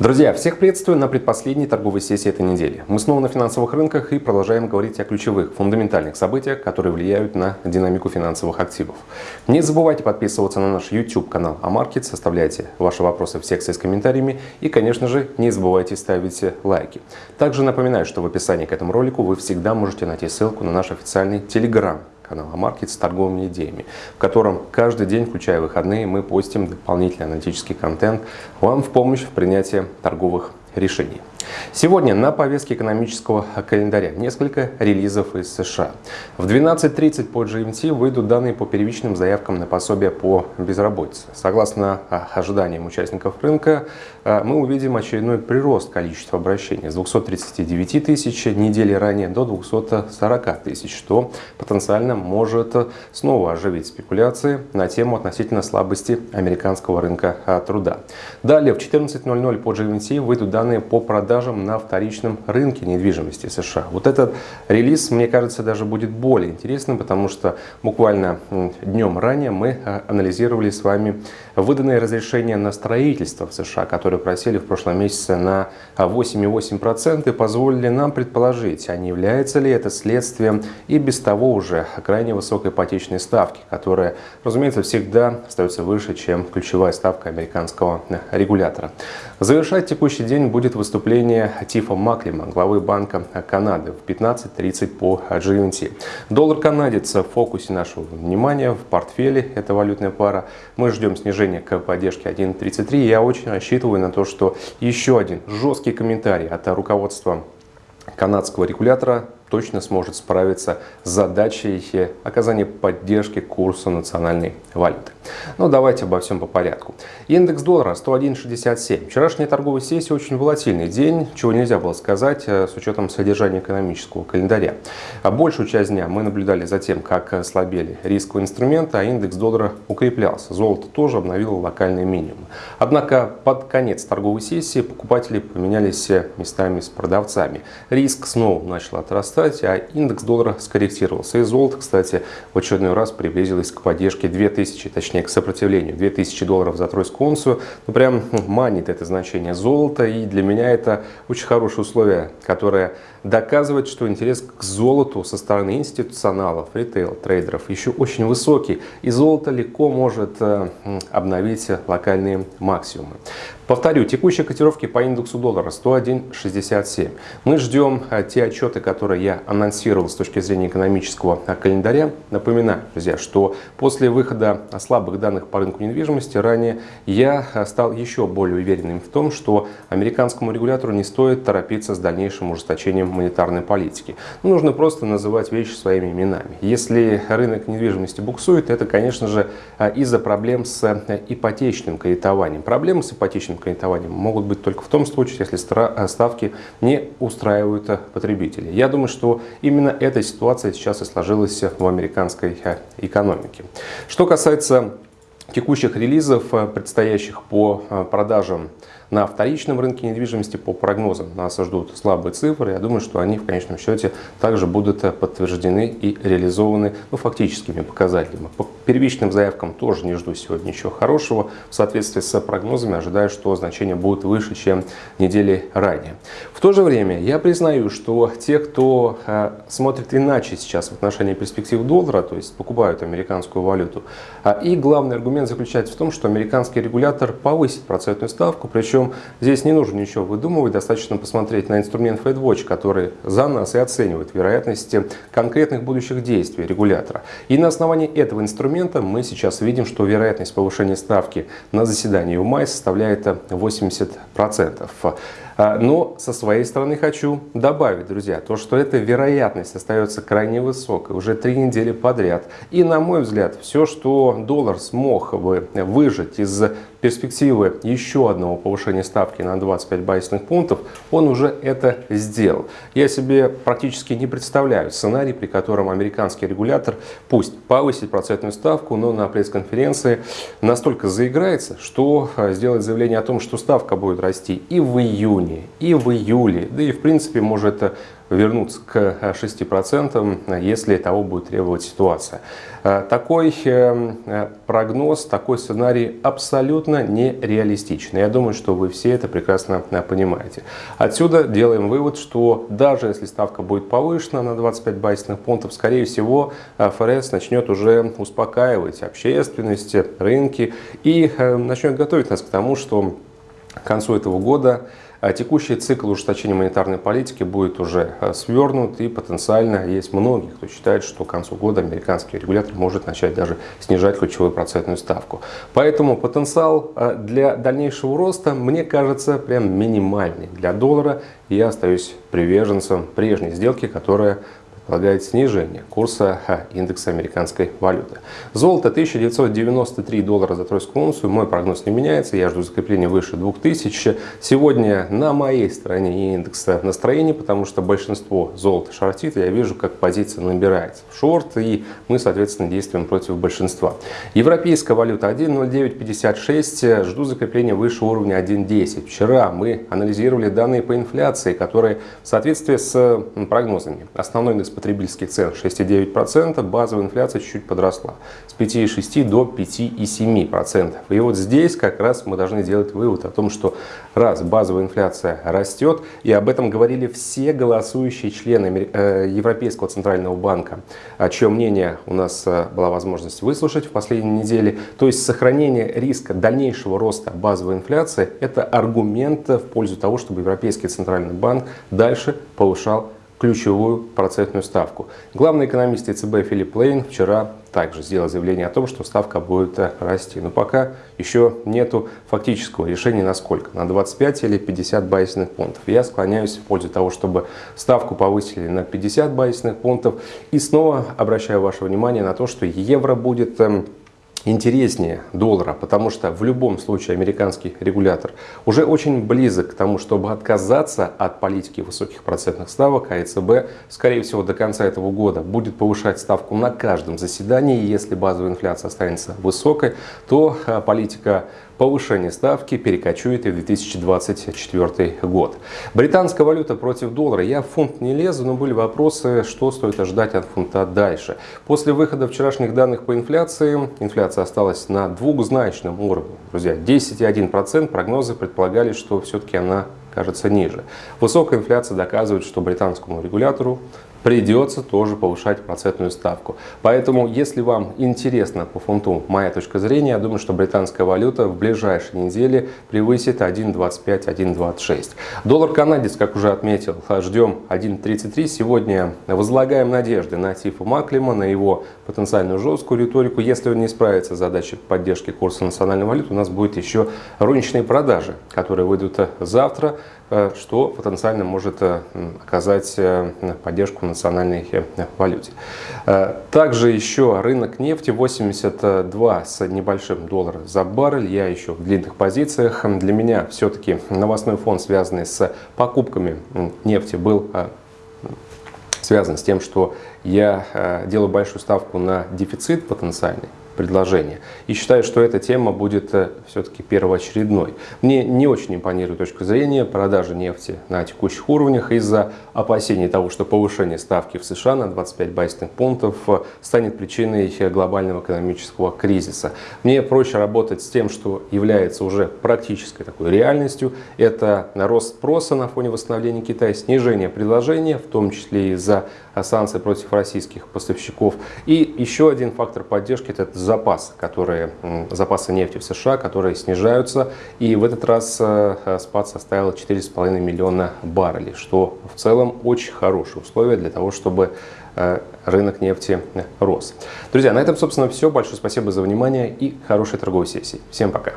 Друзья, всех приветствую на предпоследней торговой сессии этой недели. Мы снова на финансовых рынках и продолжаем говорить о ключевых, фундаментальных событиях, которые влияют на динамику финансовых активов. Не забывайте подписываться на наш YouTube канал Амаркет, составляйте ваши вопросы в секции с комментариями и, конечно же, не забывайте ставить лайки. Также напоминаю, что в описании к этому ролику вы всегда можете найти ссылку на наш официальный Telegram канала Маркет с торговыми идеями, в котором каждый день, включая выходные, мы постим дополнительный аналитический контент вам в помощь в принятии торговых решений. Сегодня на повестке экономического календаря несколько релизов из США. В 12.30 по GMT выйдут данные по первичным заявкам на пособие по безработице. Согласно а, ожиданиям участников рынка, а, мы увидим очередной прирост количества обращений с 239 тысяч недели ранее до 240 тысяч, что потенциально может снова оживить спекуляции на тему относительно слабости американского рынка а, труда. Далее в 14.00 по GMT выйдут данные по продаже продажам на вторичном рынке недвижимости США. Вот этот релиз, мне кажется, даже будет более интересным, потому что буквально днем ранее мы а, анализировали с вами выданные разрешения на строительство в США, которые просели в прошлом месяце на 8,8% и позволили нам предположить, а не является ли это следствием и без того уже крайне высокой ипотечной ставки, которая, разумеется, всегда остается выше, чем ключевая ставка американского регулятора. Завершать текущий день будет выступление заявление Тифа Маклима, главы Банка Канады в 15.30 по GMT. Доллар канадец в фокусе нашего внимания, в портфеле, это валютная пара. Мы ждем снижения к поддержке 1.33. Я очень рассчитываю на то, что еще один жесткий комментарий от руководства канадского регулятора точно сможет справиться с задачей оказания поддержки курсу национальной валюты. Но давайте обо всем по порядку. Индекс доллара 101.67. Вчерашняя торговая сессия очень волатильный день, чего нельзя было сказать э, с учетом содержания экономического календаря. А большую часть дня мы наблюдали за тем, как слабели рисковые инструменты, а индекс доллара укреплялся. Золото тоже обновило локальные минимумы. Однако под конец торговой сессии покупатели поменялись местами с продавцами. Риск снова начал отрастать кстати, а индекс доллара скорректировался. И золото, кстати, в очередной раз приблизилось к поддержке 2000, точнее к сопротивлению 2000 долларов за тройскую унцию. Ну, прям манит это значение золота. И для меня это очень хорошее условие, которое доказывает, что интерес к золоту со стороны институционалов, ритейл, трейдеров еще очень высокий. И золото легко может э, обновить локальные максимумы. Повторю, текущие котировки по индексу доллара 101.67. Мы ждем э, те отчеты, которые я анонсировал с точки зрения экономического э, календаря. Напоминаю, друзья, что после выхода слабых данных по рынку недвижимости ранее я стал еще более уверенным в том, что американскому регулятору не стоит торопиться с дальнейшим ужесточением монетарной политики. Нужно просто называть вещи своими именами. Если рынок недвижимости буксует, это, конечно же, из-за проблем с ипотечным кредитованием. Проблемы с ипотечным кредитованием могут быть только в том случае, если э, ставки не устраивают э, потребителей. Я думаю, что именно эта ситуация сейчас и сложилась в американской э, экономике. Что касается текущих релизов, предстоящих по продажам на вторичном рынке недвижимости по прогнозам нас ждут слабые цифры. Я думаю, что они в конечном счете также будут подтверждены и реализованы ну, фактическими показателями. По первичным заявкам тоже не жду сегодня ничего хорошего. В соответствии с прогнозами ожидаю, что значения будут выше, чем недели ранее. В то же время я признаю, что те, кто э, смотрит иначе сейчас в отношении перспектив доллара, то есть покупают американскую валюту, а, и главный аргумент заключается в том, что американский регулятор повысит процентную ставку, причем здесь не нужно ничего выдумывать, достаточно посмотреть на инструмент FedWatch, который за нас и оценивает вероятности конкретных будущих действий регулятора. И на основании этого инструмента мы сейчас видим, что вероятность повышения ставки на заседании в мае составляет 80%. А, но со своей стороны хочу добавить, друзья, то, что эта вероятность остается крайне высокой уже три недели подряд. И на мой взгляд, все, что доллар смог бы выжать из перспективы еще одного повышения ставки на 25 базисных пунктов, он уже это сделал. Я себе практически не представляю сценарий, при котором американский регулятор пусть повысит процентную ставку, но на пресс-конференции настолько заиграется, что а, сделает заявление о том, что ставка будет расти и в июне, и в июле, да и в принципе может вернуться к 6%, если того будет требовать ситуация. Такой прогноз, такой сценарий абсолютно нереалистичный. Я думаю, что вы все это прекрасно понимаете. Отсюда делаем вывод, что даже если ставка будет повышена на 25 базисных пунктов, скорее всего, ФРС начнет уже успокаивать общественность, рынки и начнет готовить нас к тому, что к концу этого года текущий цикл ужесточения монетарной политики будет уже а, свернут и потенциально есть многие, кто считает, что к концу года американский регулятор может начать даже снижать ключевую процентную ставку. Поэтому потенциал а, для дальнейшего роста, мне кажется, прям минимальный для доллара. Я остаюсь приверженцем прежней сделки, которая предполагает снижение курса индекса американской валюты. Золото 1993 доллара за тройскую унцию. Мой прогноз не меняется. Я жду закрепления выше 2000. Сегодня на моей стороне индекса настроения, потому что большинство золота шортит. Я вижу, как позиция набирается в шорт. И мы, соответственно, действуем против большинства. Европейская валюта 1.0956. Жду закрепления выше уровня 1.10. Вчера мы анализировали данные по инфляции, которые в соответствии с прогнозами. Основной индекс потребительских цен 6,9%, базовая инфляция чуть-чуть подросла с 5,6 до 5,7%. И вот здесь как раз мы должны делать вывод о том, что раз базовая инфляция растет, и об этом говорили все голосующие члены э, Европейского центрального банка, чем мнение у нас э, была возможность выслушать в последней неделе, то есть сохранение риска дальнейшего роста базовой инфляции – это аргумент в пользу того, чтобы Европейский центральный банк дальше повышал ключевую процентную ставку. Главный экономист ЕЦБ Филипп Лейн вчера также сделал заявление о том, что ставка будет расти. Но пока еще нету фактического решения на сколько, на 25 или 50 базисных пунктов. Я склоняюсь в пользу того, чтобы ставку повысили на 50 базисных пунктов. И снова обращаю ваше внимание на то, что евро будет эм, интереснее доллара, потому что в любом случае американский регулятор уже очень близок к тому, чтобы отказаться от политики высоких процентных ставок, а ЕЦБ, скорее всего, до конца этого года будет повышать ставку на каждом заседании. Если базовая инфляция останется высокой, то а, политика повышение ставки перекочует и в 2024 год. Британская валюта против доллара. Я в фунт не лезу, но были вопросы, что стоит ожидать от фунта дальше. После выхода вчерашних данных по инфляции, инфляция осталась на двухзначном уровне. Друзья, 10,1%. Прогнозы предполагали, что все-таки она кажется ниже. Высокая инфляция доказывает, что британскому регулятору придется тоже повышать процентную ставку. Поэтому, если вам интересно по фунту моя точка зрения, я думаю, что британская валюта в ближайшие недели превысит 1.25-1.26. Доллар канадец, как уже отметил, ждем 1.33. Сегодня возлагаем надежды на Тифа Маклима, на его потенциальную жесткую риторику. Если он не справится с задачей поддержки курса национальной валюты, у нас будет еще розничные продажи, которые выйдут завтра. Э, что потенциально может э, оказать э, поддержку национальной валюте. Также еще рынок нефти 82 с небольшим доллара за баррель. Я еще в длинных позициях. Для меня все-таки новостной фон, связанный с покупками нефти, был связан с тем, что я делаю большую ставку на дефицит потенциальный предложения. И считаю, что эта тема будет э, все-таки первоочередной. Мне не очень импонирует точка зрения продажи нефти на текущих уровнях из-за опасений того, что повышение ставки в США на 25 базисных пунктов э, станет причиной глобального экономического кризиса. Мне проще работать с тем, что является уже практической такой реальностью. Это рост спроса на фоне восстановления Китая, снижение предложения, в том числе из-за санкций против российских поставщиков. И еще один фактор поддержки – это запасы, которые, запасы нефти в США, которые снижаются. И в этот раз э, спад составил 4,5 миллиона баррелей, что в целом очень хорошие условия для того, чтобы э, рынок нефти рос. Друзья, на этом, собственно, все. Большое спасибо за внимание и хорошей торговой сессии. Всем пока!